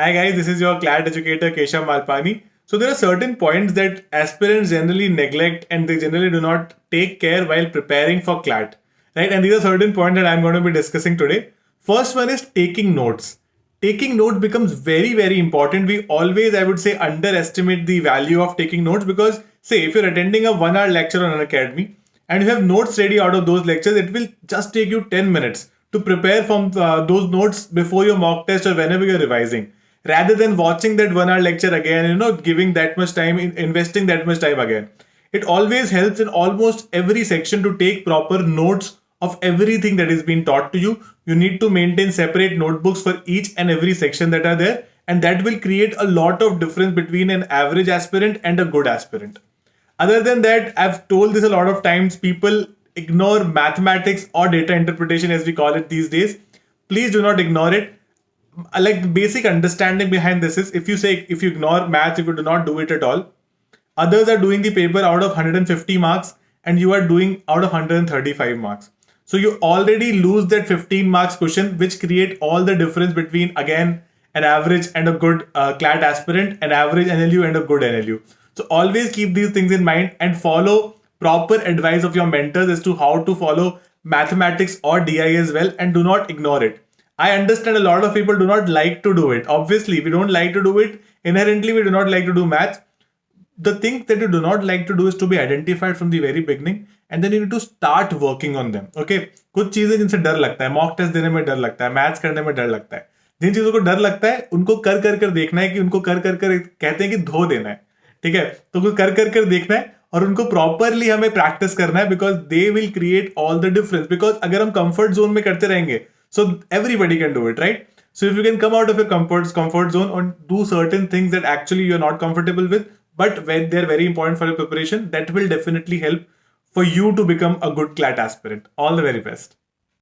Hi guys, this is your CLAT educator Kesha Malpani. So there are certain points that aspirants generally neglect and they generally do not take care while preparing for CLAT. Right? And these are certain points that I'm going to be discussing today. First one is taking notes. Taking notes becomes very, very important. We always, I would say, underestimate the value of taking notes because, say, if you're attending a one hour lecture on an academy and you have notes ready out of those lectures, it will just take you 10 minutes to prepare from uh, those notes before your mock test or whenever you're revising rather than watching that one hour lecture again, you know, giving that much time, investing that much time again. It always helps in almost every section to take proper notes of everything that is being taught to you. You need to maintain separate notebooks for each and every section that are there. And that will create a lot of difference between an average aspirant and a good aspirant. Other than that, I've told this a lot of times, people ignore mathematics or data interpretation as we call it these days. Please do not ignore it like the basic understanding behind this is if you say if you ignore maths if you do not do it at all others are doing the paper out of 150 marks and you are doing out of 135 marks. So you already lose that 15 marks question which create all the difference between again an average and a good uh, CLAT aspirant an average NLU and a good NLU so always keep these things in mind and follow proper advice of your mentors as to how to follow mathematics or DI as well and do not ignore it I understand a lot of people do not like to do it. Obviously, we don't like to do it. Inherently, we do not like to do math. The thing that you do not like to do is to be identified from the very beginning and then you need to start working on them. Okay? कुछ चीज़ें जिनसे डर लगता है mock test देने में डर लगता है मैथ्स करने में डर लगता है जिन चीज़ों को डर लगता है उनको कर कर कर देखना है कि उनको कर कर कर कहते हैं कि धो देना है ठीक है तो कुछ कर कर कर देखना है और उनको प्रॉपरली हमें प्रैक्टिस करना है because they will create all the difference because अगर हम कंफर्ट जोन में करते रहेंगे so everybody can do it, right? So if you can come out of your comfort comfort zone and do certain things that actually you're not comfortable with, but when they're very important for your preparation, that will definitely help for you to become a good CLAT aspirant. All the very best.